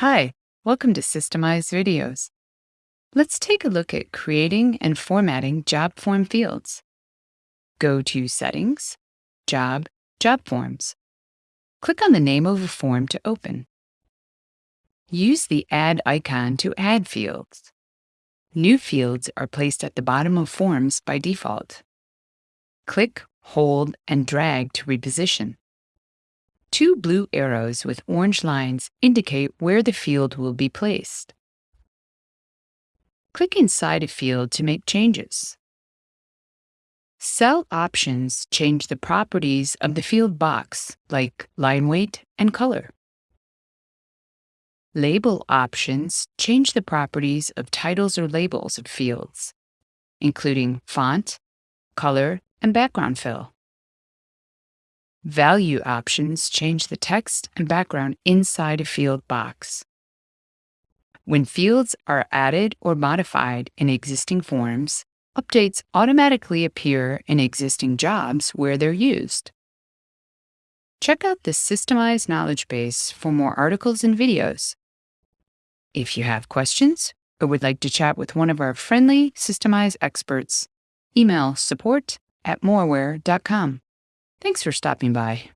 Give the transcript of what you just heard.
Hi, welcome to Systemize Videos. Let's take a look at creating and formatting job form fields. Go to Settings, Job, Job Forms. Click on the name of a form to open. Use the Add icon to add fields. New fields are placed at the bottom of forms by default. Click, hold, and drag to reposition. Two blue arrows with orange lines indicate where the field will be placed. Click inside a field to make changes. Cell options change the properties of the field box, like line weight and color. Label options change the properties of titles or labels of fields, including font, color, and background fill. Value options change the text and background inside a field box. When fields are added or modified in existing forms, updates automatically appear in existing jobs where they're used. Check out the Systemize Knowledge Base for more articles and videos. If you have questions or would like to chat with one of our friendly Systemize experts, email support at moraware.com. Thanks for stopping by.